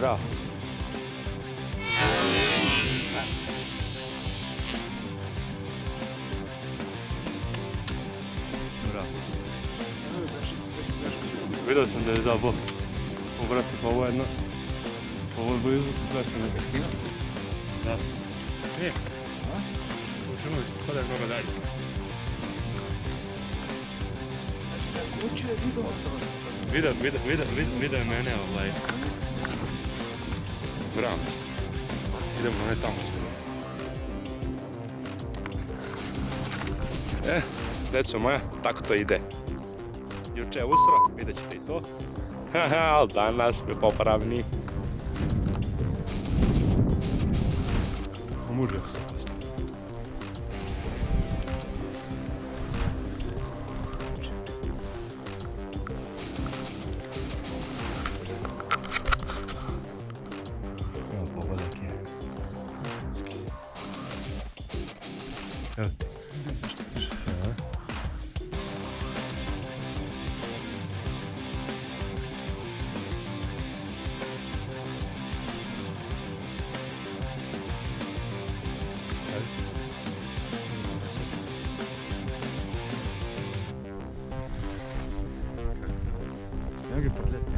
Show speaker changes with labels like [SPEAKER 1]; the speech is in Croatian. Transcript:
[SPEAKER 1] Bravo. Bravo. Vidio sam da je dao bok. O, brate, pa ovo je jedno... Ovo je blizu su dva što neka skina. Da. Nije. Učinuli smo, da je mnogo dalje. Vidio, vidio, vidio, vidio, vidio je mene ovaj... Bravo. Idemo ne tamo. E, deco moja, tako to ide. Juče je usro, vidjet ćete i to. Haha, ali danas je popravni. Mužak. 여기 벌레